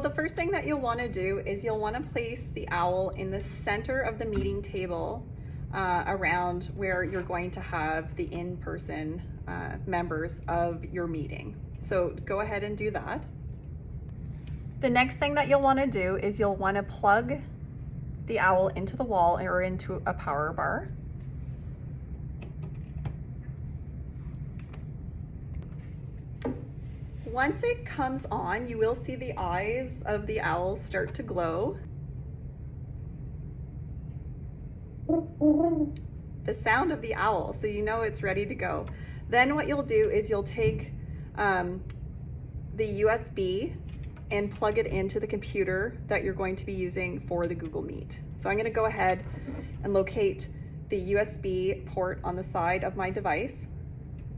The first thing that you'll want to do is you'll want to place the owl in the center of the meeting table uh, around where you're going to have the in-person uh, members of your meeting. So go ahead and do that. The next thing that you'll want to do is you'll want to plug the owl into the wall or into a power bar. Once it comes on, you will see the eyes of the owl start to glow. The sound of the owl, so you know it's ready to go. Then what you'll do is you'll take um, the USB and plug it into the computer that you're going to be using for the Google Meet. So I'm gonna go ahead and locate the USB port on the side of my device.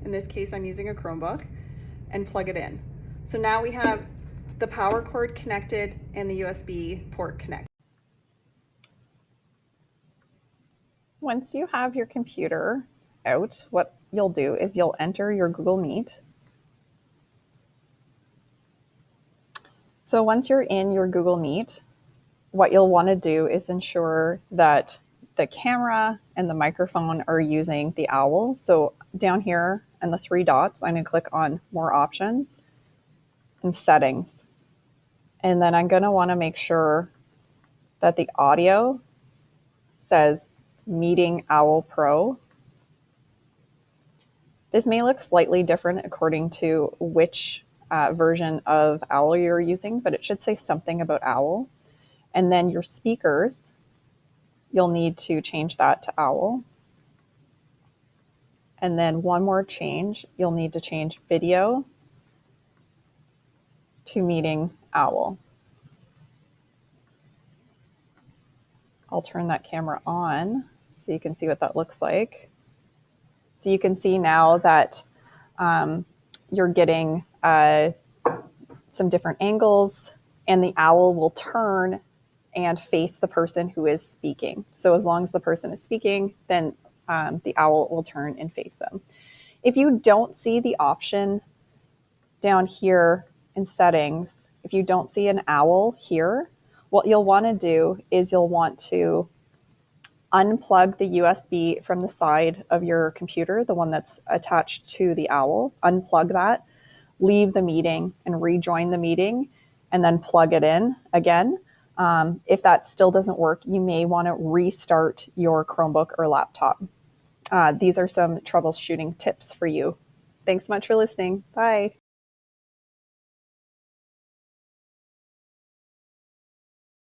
In this case, I'm using a Chromebook and plug it in. So now we have the power cord connected and the USB port connected. Once you have your computer out, what you'll do is you'll enter your Google Meet. So once you're in your Google Meet, what you'll want to do is ensure that the camera and the microphone are using the owl. So down here and the three dots, I'm going to click on more options and settings. And then I'm going to want to make sure that the audio says Meeting Owl Pro. This may look slightly different according to which uh, version of Owl you're using, but it should say something about Owl. And then your speakers, you'll need to change that to Owl. And then one more change, you'll need to change video to meeting owl. I'll turn that camera on so you can see what that looks like. So you can see now that um, you're getting uh, some different angles and the owl will turn and face the person who is speaking. So as long as the person is speaking, then um, the owl will turn and face them. If you don't see the option down here in settings, if you don't see an owl here, what you'll want to do is you'll want to unplug the USB from the side of your computer, the one that's attached to the owl, unplug that, leave the meeting and rejoin the meeting, and then plug it in again. Um, if that still doesn't work, you may want to restart your Chromebook or laptop. Uh, these are some troubleshooting tips for you. Thanks so much for listening. Bye.